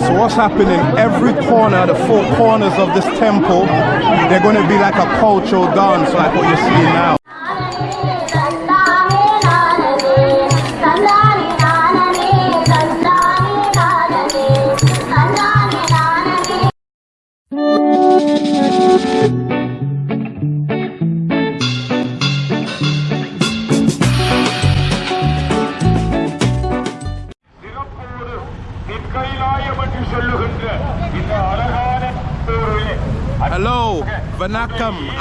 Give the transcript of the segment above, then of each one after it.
So what's happening? Every corner, the four corners of this temple, they're going to be like a cultural dance, like what you're seeing now.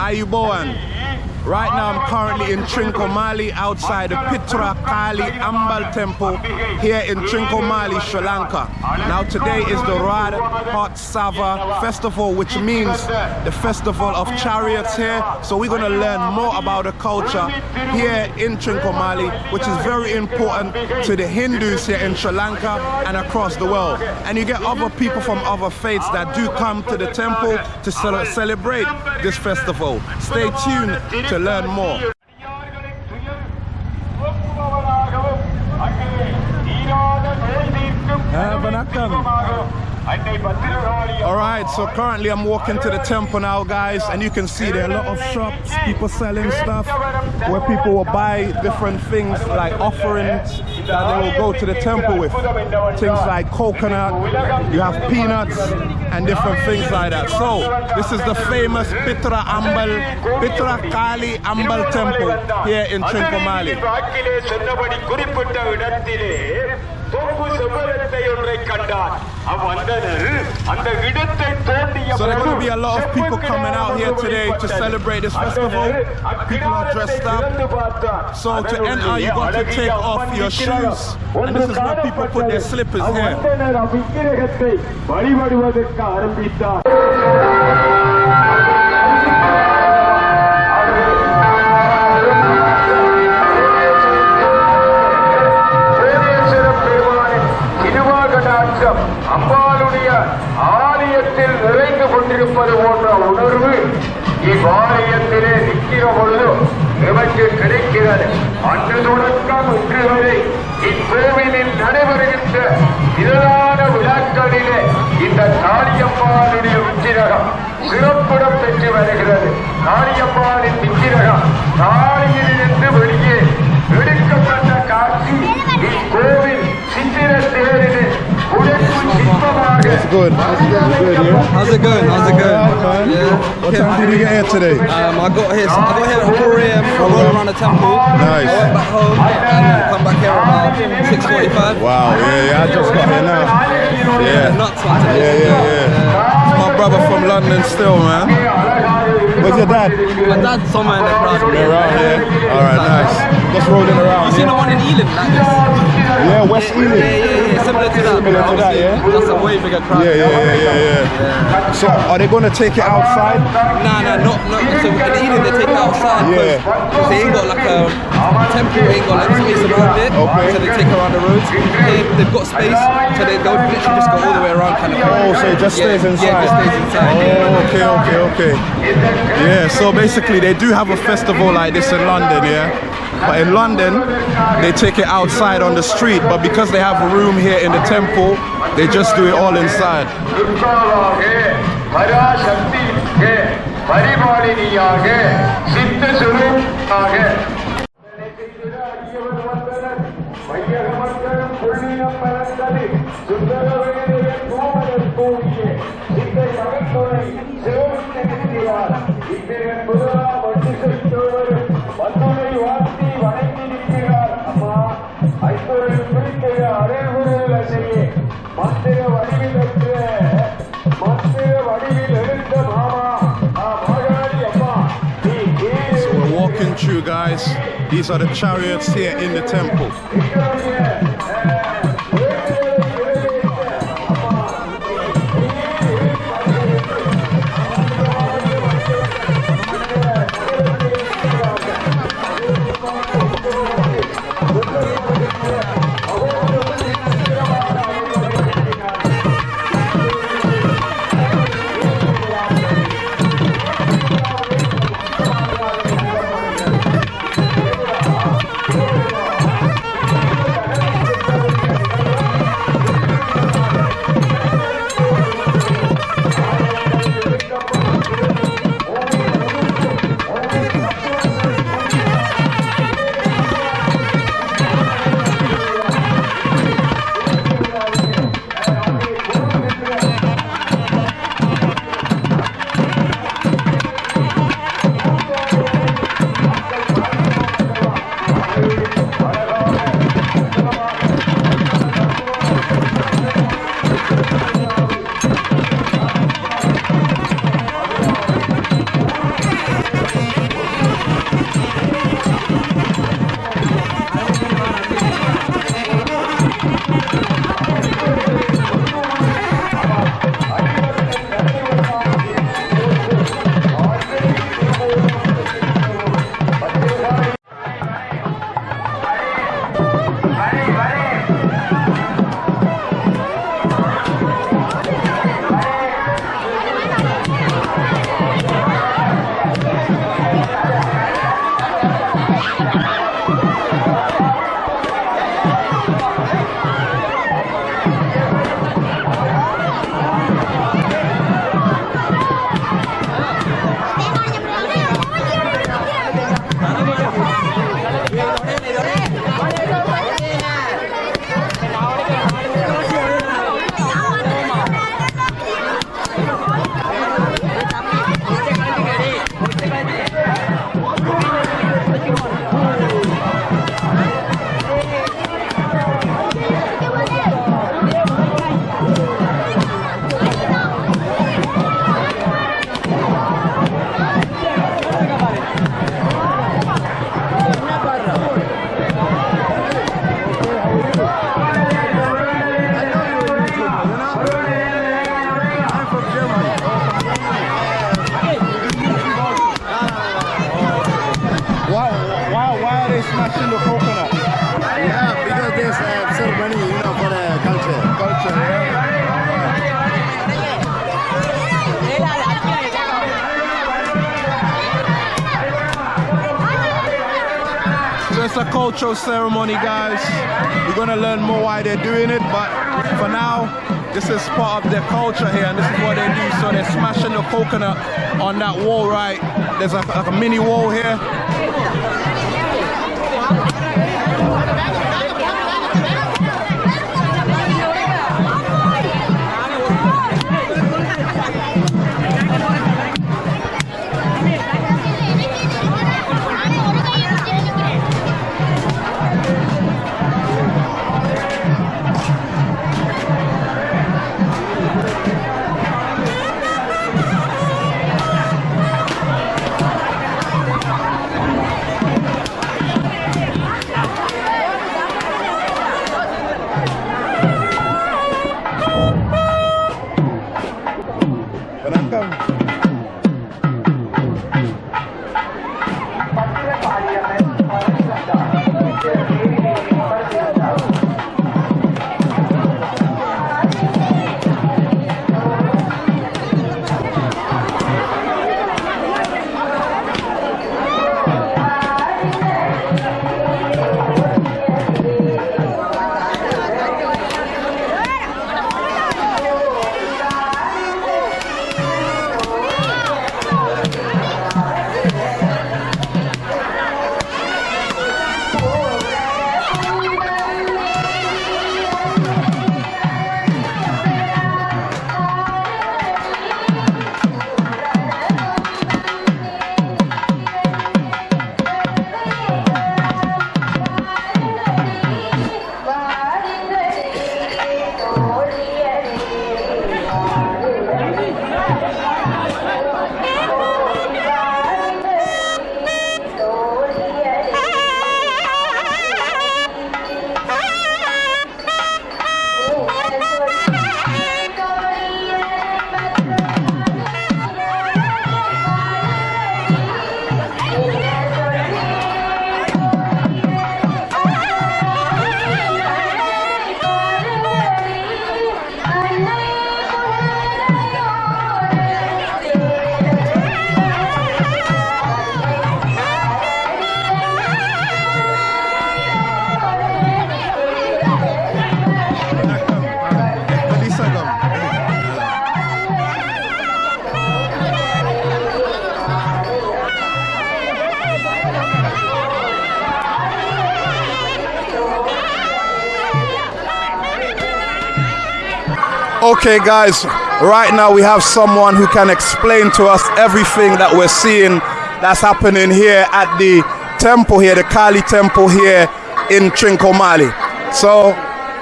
Vanakam, Ayubowan. Right now I'm currently in Trincomalee outside the Pitra Kali Ambal temple here in Trincomalee, Sri Lanka. Now today is the Rathotsava festival which means the festival of chariots here. So we're going to learn more about the culture here in Trincomalee which is very important to the Hindus here in Sri Lanka and across the world. And you get other people from other faiths that do come to the temple to celebrate this festival. Stay tuned to learn more. Alright, so currently I'm walking to the temple now guys and you can see there are a lot of shops, people selling stuff where people will buy different things like offerings that they will go to the temple with. Things like coconut, you have peanuts and different things like that. So this is the famous Pitra Ambal, Pitra Kali Ambal temple here in Trincomalee. வாக்கிலே சொன்னபடி குறிப்பிட்ட இடத்திலே தொங்கு செவ்வரத்தை ஒன்றை கண்டார் அவ்வந்தனர் அந்த இடத்தை தோண்டிய So there could be a lot of people coming out here today to celebrate this festival. People are dressed up. So to enter, you got to take off your shoes. And this is where people put their slippers here. அவ்வந்தனர் அவ்விக்கிரகத்தை வழிபடுவதற்கு ஆரம்பித்தார் கிடைக்கிறது அன்று தொடக்கம் இன்று வரை இக்கோவிலில் நடைபெறுகின்ற பிரதான விழாக்களிலே இந்த காளியம்மாளுடைய உச்சிரகம் சிறப்பிடம் பெற்று வருகிறது. காளியம்மாளின் உச்சிரகம் காளியில் இருந்து வெளியே That's good. How's it going? Good. How's it going? How's it going? Yeah. What time did you get here today? Um, I got here. I got here at 4 a.m. I rode around the temple. Nice. I went back home and come back here about 6:45. Wow. Yeah, yeah. I just got here now. Yeah. Nuts. Yeah, yeah. yeah. yeah. My brother from London still, man. Where's your dad? My dad's somewhere in the crowd. They're around here. All right, nice. Just rolling around. You seen the one in Ealing like this? yeah West Yeah, Ealing. yeah, yeah. Similar to that. Similar to that, yeah? That's a way bigger crowd. Yeah, yeah, yeah, yeah, yeah. So, are they going to take it outside? Nah, nah, not, not. So in Ealing they take it outside Yeah. because they ain't got like a temple, ain't got like space around it. Okay. So they take around the roads. They, they've got space, so they go literally just go all the way around kind of. Oh, so it just Yeah, stays inside. Yeah, it just stays inside. Oh, okay, okay, okay. Yeah, so basically they do have a festival like this in London, yeah? But in London, they take it outside on the street, but because they have a room here in the temple, they just do it all inside. துர்காவாக பராசக்தியாக பரிபாலினியாக சித்த சுரூபாக வையகமந்தரும் புள்ளியம் பறந்தது சுந்தரவேலைய கோமலர் கோவிலே சித்தை மகத்துணை சிவவிட்டு நிற்கிறார் இத்திரன் முதலா வட்டி செய்தோர் வந்துனை வார்த்தி வணங்கி நிற்கிறார் அம்மா ஐம்பொருள் பிடிக்கிற அரைகுரல் அசையே மந்திர வடிவிலற்ற மந்திர வடிவில் எழுந்த மாமா ஆ மகாளி அம்மா நீ So we're walking through, guys. These are the chariots here in the temple. Cultural ceremony, guys. We're gonna learn more why they're doing it, but for now, this is part of their culture here, and this is what they do. So they're smashing the coconut on that wall, right? There's a mini wall here. Okay, guys, right now we have someone who can explain to us everything that we're seeing that's happening here at the temple here, the Kali temple here in Trincomalee. So,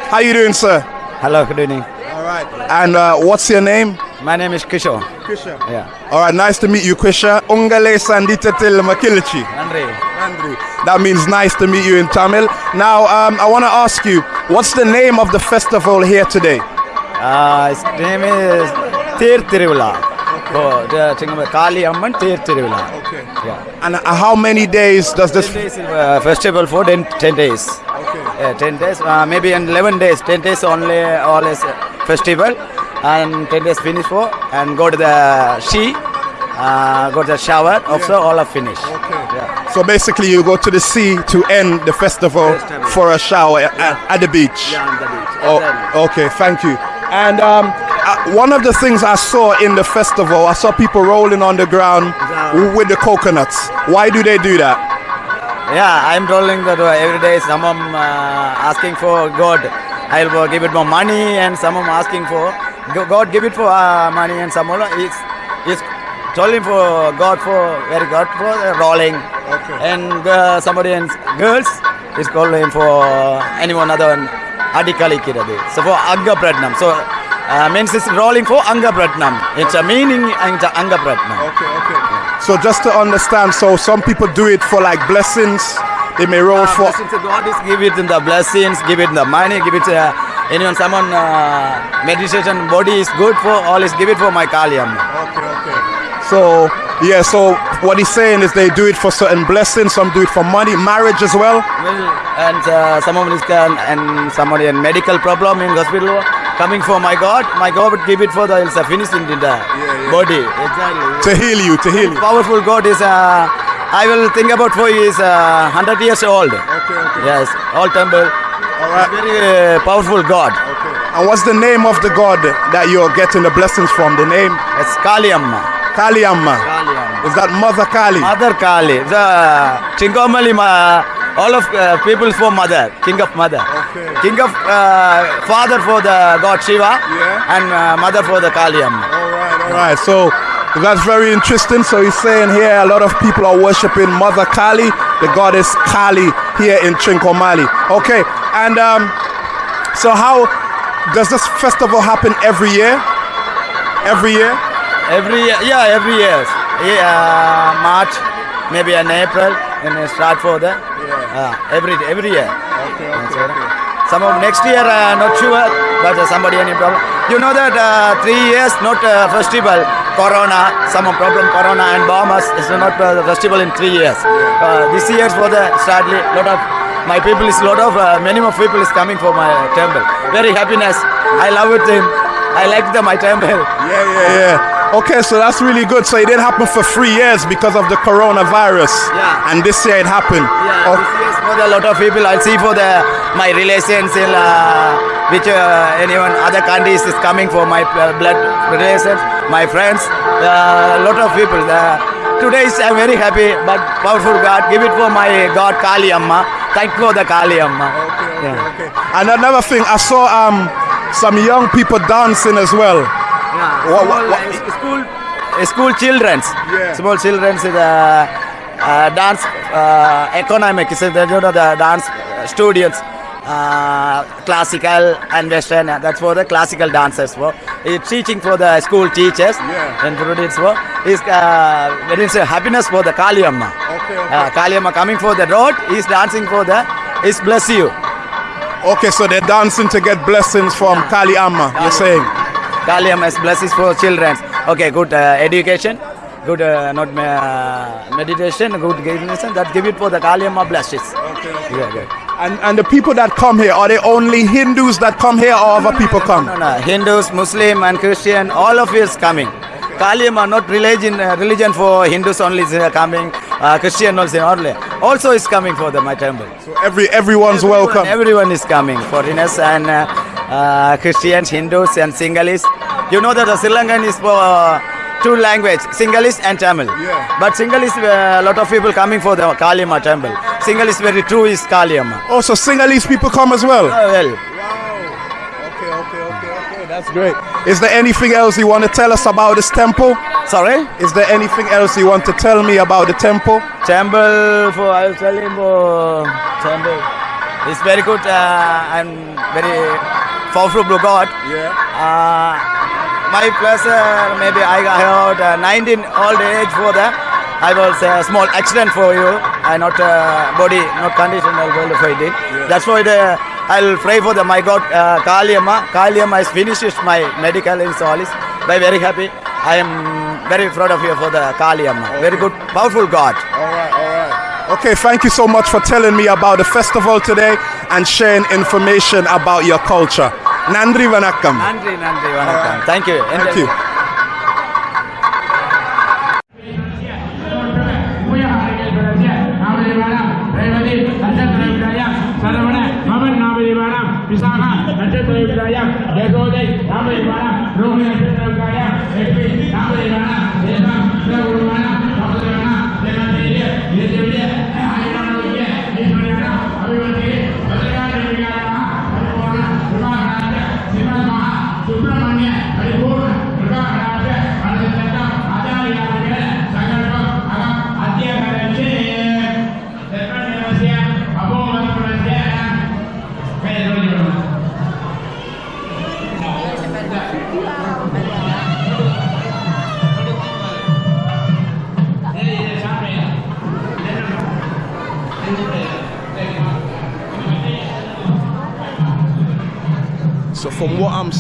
how you doing, sir? Hello, good evening. All right. And uh, what's your name? My name is Kishore. Krisha. Yeah. All right, nice to meet you, Krisha. Ungale Sanditetel Makilichi. Andre. That means nice to meet you in Tamil. Now, um, I want to ask you, what's the name of the festival here today? Uh, his name is Tir Tiruvila. Oh, the Kali Amman Tir Tiruvila. Okay. Yeah. And uh, how many days does this? 10 days is, uh, festival for 10, 10 days. Okay. Yeah, 10 days, uh, maybe in 11 days. 10 days only, always uh, festival. And 10 days finish for, and go to the sea, uh, go to the shower, also all are finished. Yeah. So basically, you go to the sea to end the festival Festival. for a shower at, at the beach. Yeah, on the beach. Oh, okay, thank you. And um, uh, one of the things I saw in the festival, I saw people rolling on the ground with the coconuts. Why do they do that? Yeah, I'm rolling that uh, every day. Some of 'em, uh, asking for God. I'll give it more money, and some of 'em asking for God give it for uh, money, and some of 'em is is telling for God for very God for uh, rolling. Okay. And uh, somebody and girls is calling for anyone other one So for anga pratnam. So uh, means it's rolling for anga pratnam. It's a meaning and it's a anga pratnam. Okay, okay. So just to understand, so some people do it for like blessings. They may roll Uh, for. God is give it in the blessings, give it in the money, give it uh, anyone someone uh, meditation body is good for all is give it for my Kaliam. Okay, okay. So yeah, so what he's saying is they do it for certain blessings. Some do it for money, marriage as well. Well, and uh, someone is can and somebody in medical problem in hospital coming for my God, my God would give it for the it's a finished in the yeah. body. Exactly. To heal you, to heal you. Powerful God is uh, I will think about for you is uh, 100 years old. Okay, okay. Yes, old temple. All right. Very uh, powerful God. Okay. And what's the name of the god that you're getting the blessings from? The name It's Kali Amma. Is that Mother Kali? Mother Kali. The Chinkomali, ma- all of uh, people for mother, king of mother. Okay. King of uh, father for the God Shiva Yeah. and uh, mother for the Kali All right, all right. So that's very interesting. So he's saying here a lot of people are worshiping Mother Kali, the goddess Kali here in Trincomalee. Okay, and um, so how does this festival happen every year? Every year? Every year, yeah, every year. Yeah, uh, March, maybe in April, and start for the uh, every every year. Okay, That's it. Some of next year, uh, not sure, but uh, somebody any problem. You know that uh, three years not uh, festival, Corona, some problem Corona and bombers is not uh, festival in three years. Uh, this year for the sadly lot of my people is lot of uh, minimum people is coming for my temple. Very happiness. I love it. Him. I like the my temple. Yeah, yeah, yeah. Okay, so that's really good. So it didn't happen for three years because of the coronavirus. Yeah. And this year it happened. Yeah, Oh, this year for the lot of people. I see for the my relations in uh, which uh, anyone other countries is coming for my uh, blood relations, my friends. A lot of people. Uh, today is I'm very happy, but powerful God. Give it for my God Kali Amma. Thank for the Kali Amma. okay, Yeah. okay. And another thing, I saw um some young people dancing as well. Yeah. What- what- uh, school, school childrens. Yeah. Small childrens is uh, uh, dance uh, economic. Is the you know the dance students. Uh, classical and western. uh, That's for the classical dancers. For it's teaching for the school teachers Yeah. and students. For is uh, when it's a happiness for the kaliamma Okay, okay. Uh, coming for the road. Is dancing for the is bless you. Okay, so they're dancing to get blessings from Kali Amma, you're saying? Kali Amma is blessings for children. Okay, good uh, education, good uh, not uh, meditation, good guidance. That give it for the Kali Amma blessings. Okay, Yeah, good. And, and the people that come here, are they only Hindus that come here or other people come? No, no, Hindus, Muslim, and Christian, all of you is coming. Kali Amma not religion, uh, religion for Hindus only is uh, coming. Uh, Christian also. Also is coming for the my temple. So every everyone's welcome. Everyone is coming. Foreigners and uh, uh, Christians, Hindus, and Sinhalese. You know that the Sri Lankan is for uh, two language, Sinhalese and Tamil. Yeah. But Sinhalese, a lot of people coming for the Kalima temple. Sinhalese very true is Kalima. Oh, so Sinhalese people come as well? Oh, well, Okay, okay, okay, okay, that's great. Is there anything else you want to tell us about this temple? sorry. Is there anything else you want to tell me about the temple? Temple for I will tell him for temple. It's very good uh, and very powerful blue God. Yeah. Uh, my pleasure, maybe I got uh, 19 old age for that. I was a small accident for you. I not uh, body, not condition, I'll go to fight it. That's why the, I'll pray for the my God, uh, Kaliyama. Kaliyama is finished my medical in Solis. I'm very happy. I am very proud of you for the Kaliyama. Very good, powerful God. All right. Okay, thank you so much for telling me about the festival today and sharing information about your culture. Nandri Vanakkam. Nandri, Nandri, Vanakkam. Thank you. Thank you.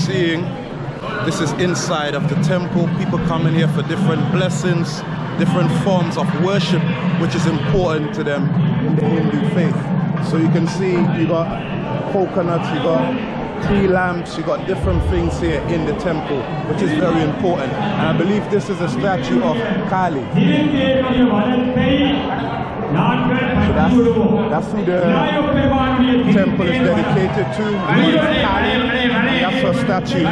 seeing, this is inside of the temple. People coming here for different blessings, different forms of worship, which is important to them in the Hindu faith. So you can see you got coconuts, you got tea lamps, you got different things here in the temple, which is very important. And I believe this is a statue of Kali. So that's, that's who the temple is dedicated to. That's her statue here.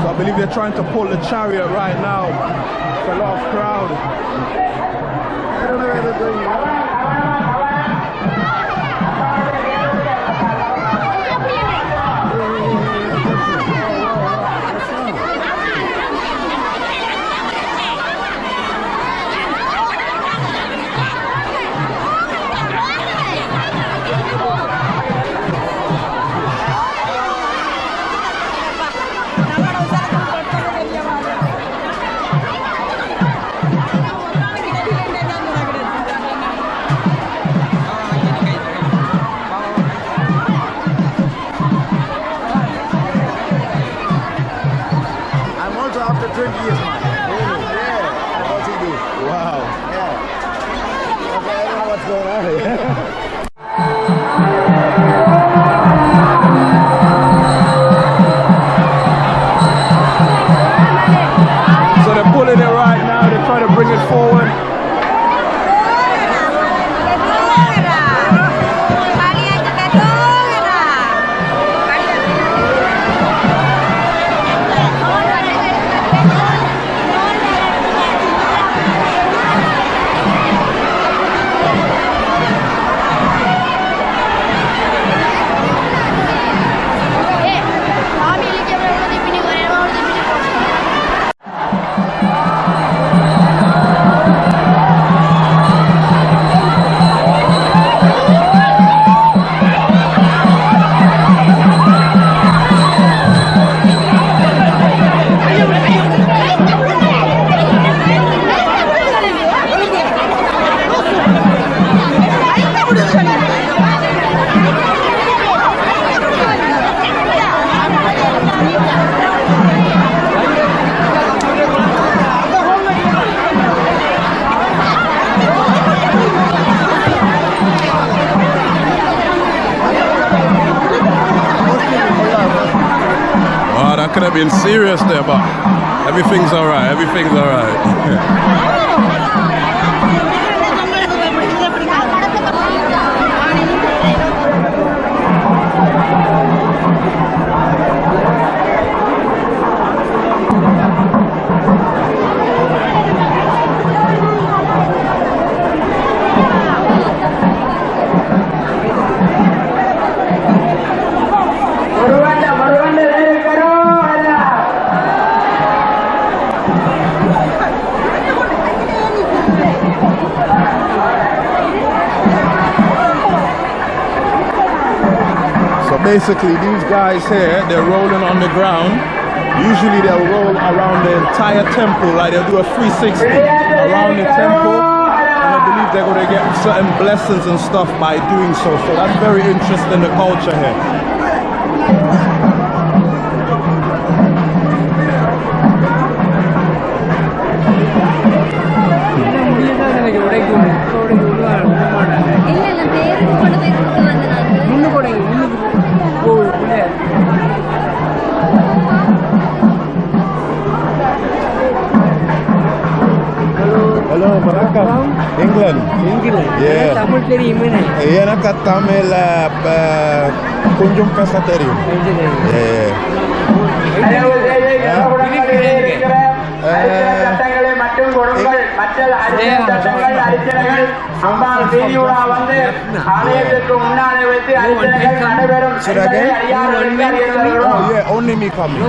So I believe they're trying to pull the chariot right now. It's a lot of crowd. Basically, these guys here, they're rolling on the ground. Usually they'll roll around the entire temple, like they'll do a 360 around the temple. And I believe they're going to get certain blessings and stuff by doing so. So that's very interesting, the culture here. Hello, Vanakkam. England. England. Yeah. Tamil தெரியுமே எனக்கு தமிழ் கொஞ்சம் பேச தெரியும் Yeah. தயவு செய்து அரிசனைகள் அம்பாள் வீதியுலா வந்து ஆலயத்திற்கு முன்னாலே வைத்து அரிசனைகள் நடைபெறும் Should I என்பதை again? அறியாதவர்களுக்கு அறியத்தருகிறோம் Oh yeah, only me coming.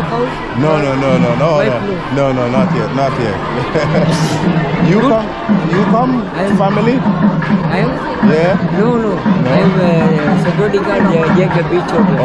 No, no, no, no, no, no, no, no, not yet, not yet. you come, you come, family. Yeah. No, no. I'm uh, security guard uh, Jacob Beach Hotel.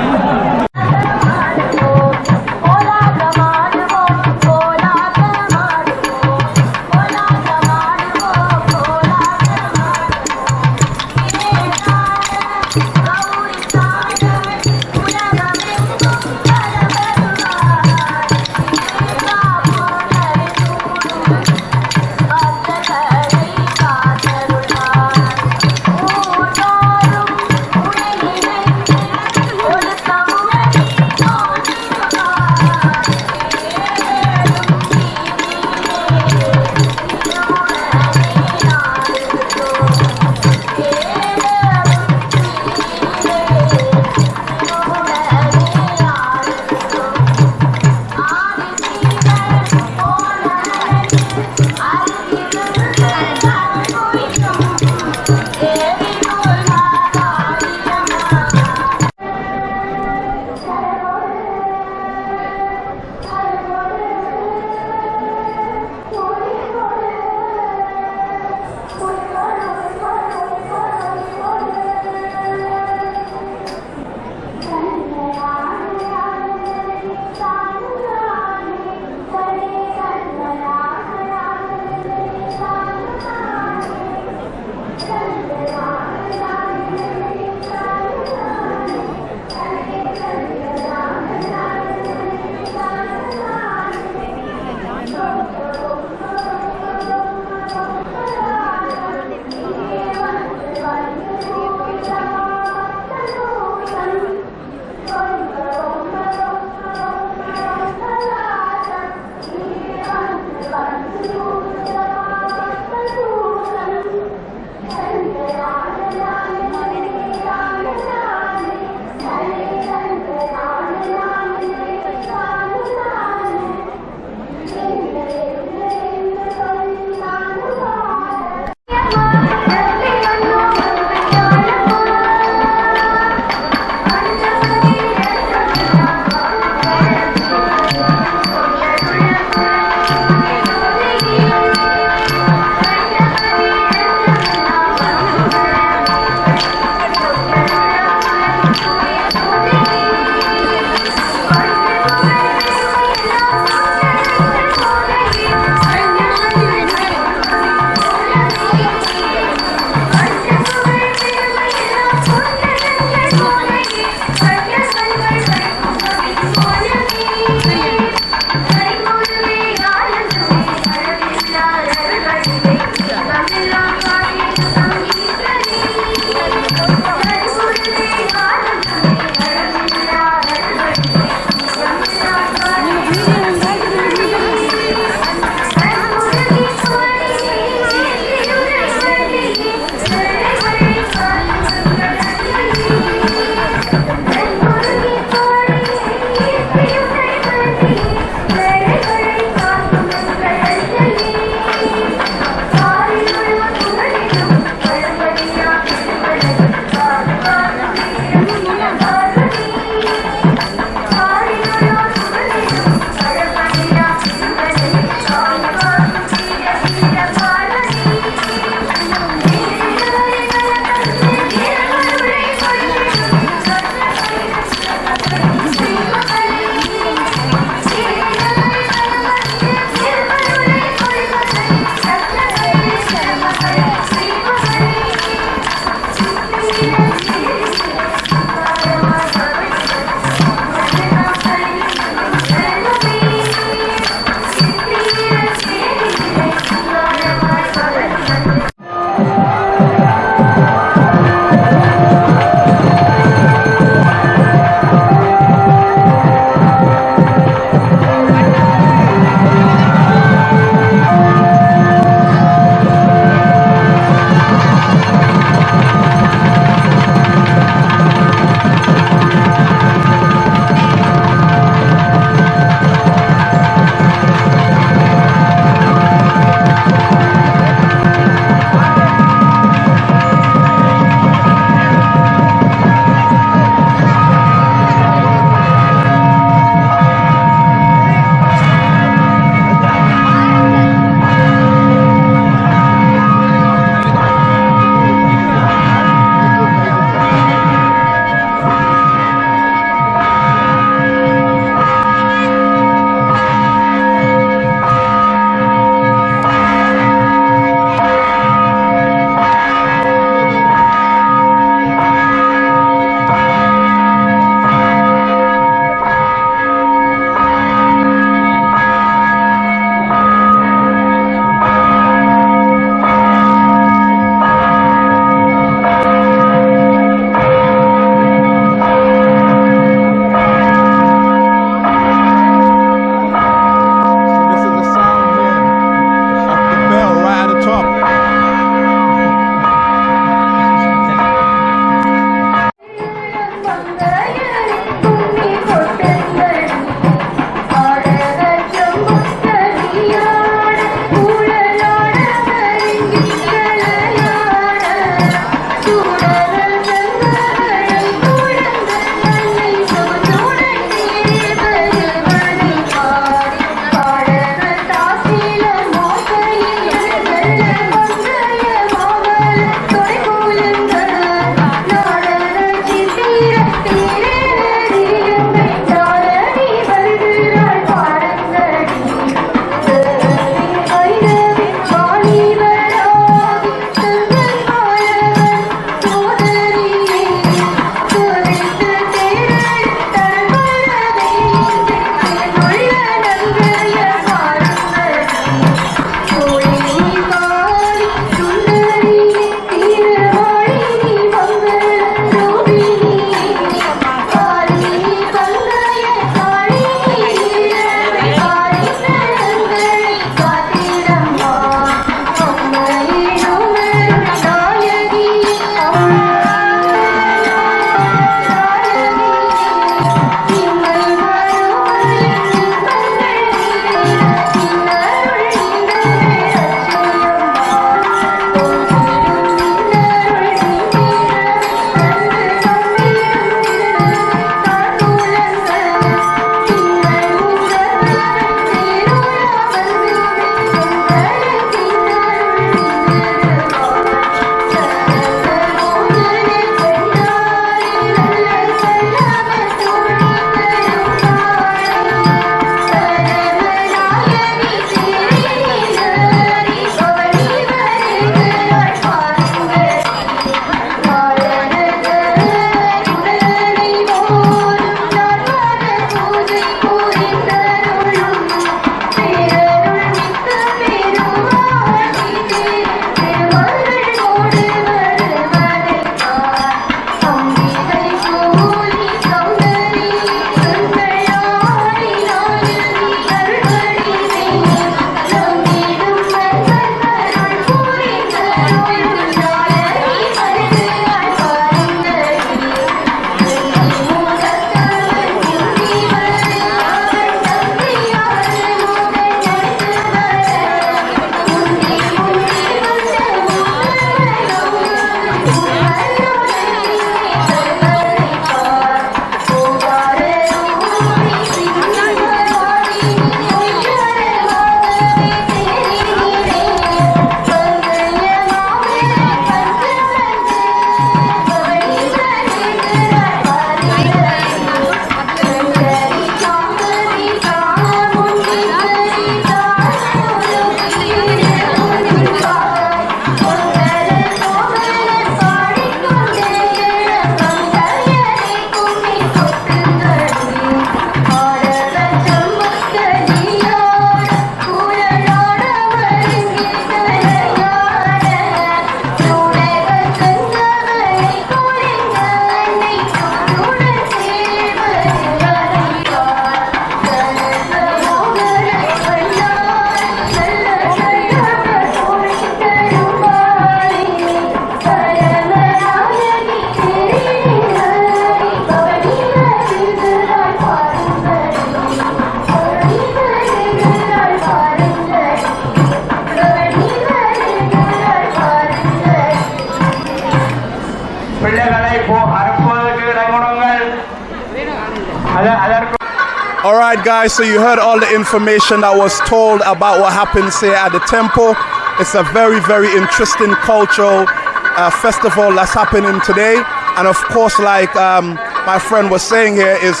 Guys, so you heard all the information that was told about what happens here at the temple. It's a very, very interesting cultural uh, festival that's happening today. And of course, like um, my friend was saying here, is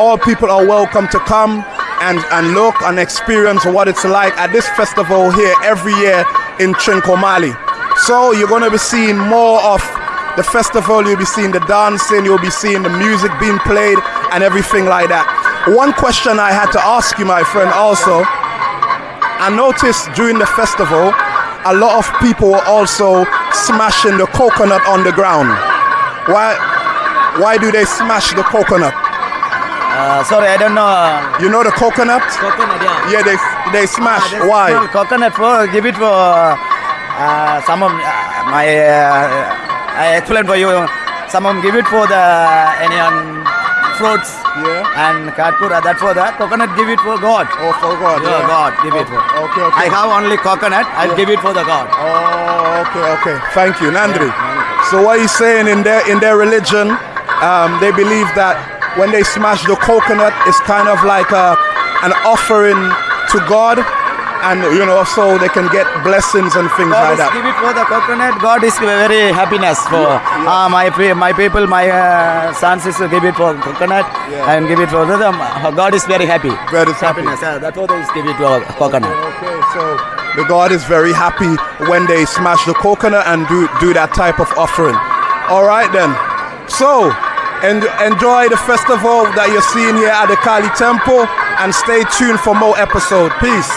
all people are welcome to come and, and look and experience what it's like at this festival here every year in Trincomalee. So you're going to be seeing more of the festival, you'll be seeing the dancing, you'll be seeing the music being played and everything like that. One question I had to ask you, my friend, also, I noticed during the festival, a lot of people were also smashing the coconut on the ground. Why? Why do they smash the coconut? Uh, sorry, I don't know. You know the coconut? Coconut, yeah. Yeah, they they smash. Ah, Why? Coconut for give it for uh, some of uh, my. Uh, I explain for you. Some of give it for the any on fruits. Yeah. And Katpura, uh, that's for that. Uh, coconut. Give it for God. Oh, for God. Yeah, yeah. God, give it for. Oh, okay, okay. I have only coconut. I'll give it for the God. Oh, okay, okay. Thank you, Nandri. So what he's saying in their in their religion, um, they believe that when they smash the coconut, it's kind of like a, an offering to God, and you know, so they can get blessings and things God like that. give it for the coconut. God is very happiness for uh, my my people, my uh, sons is give it for coconut Yeah. and give it for them. God is very happy. God is happy. happiness. Yeah, that's why they give it for coconut. Okay, so the God is very happy when they smash the coconut and do do that type of offering. All right then. So en- enjoy the festival that you're seeing here at the Kali Temple and stay tuned for more episode. Peace.